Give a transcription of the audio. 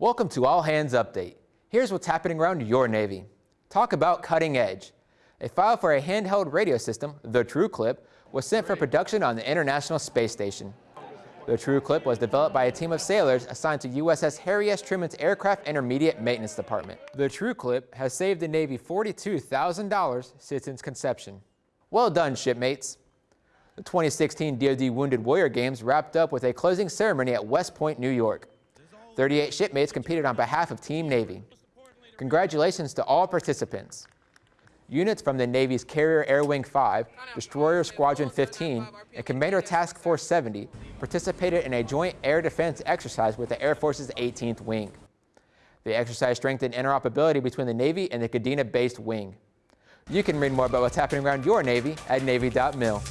Welcome to All Hands Update. Here's what's happening around your Navy. Talk about cutting edge. A file for a handheld radio system, the TrueClip, was sent for production on the International Space Station. The TrueClip was developed by a team of sailors assigned to USS Harry S. Truman's Aircraft Intermediate Maintenance Department. The TrueClip has saved the Navy $42,000 since its conception. Well done, shipmates. The 2016 DoD Wounded Warrior Games wrapped up with a closing ceremony at West Point, New York. 38 shipmates competed on behalf of Team Navy. Congratulations to all participants. Units from the Navy's Carrier Air Wing 5, Destroyer Squadron 15, and Commander Task Force 70 participated in a joint air defense exercise with the Air Force's 18th Wing. The exercise strengthened interoperability between the Navy and the Kadena-based wing. You can read more about what's happening around your Navy at Navy.mil.